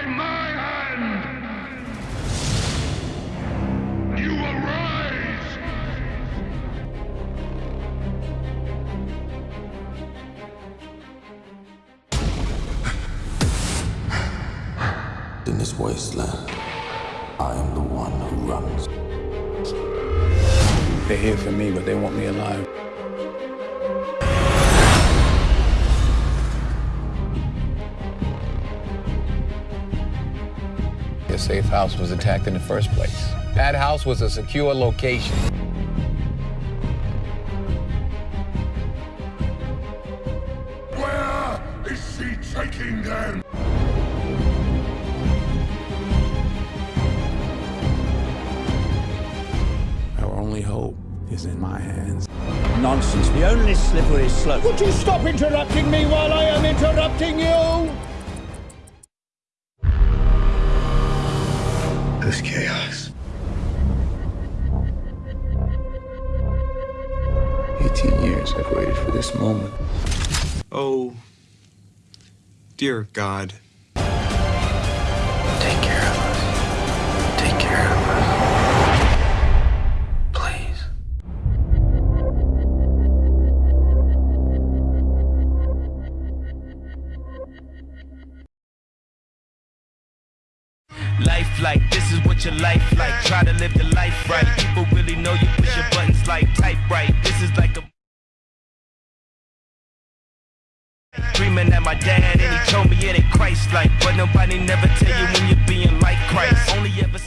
by my hand! You arise! In this wasteland, I am the one who runs. They're here for me, but they want me alive. The safe house was attacked in the first place. That house was a secure location. Where is she taking them? Our only hope is in my hands. Nonsense. The only slippery slope. Would you stop interrupting me while I am interrupting you? This chaos. 18 years I've waited for this moment. Oh, dear God. Life like this is what your life like. Try to live the life right. People really know you push your buttons like type right. This is like a Dreaming at my dad and he told me it ain't Christ like But nobody never tell you when you're being like Christ Only ever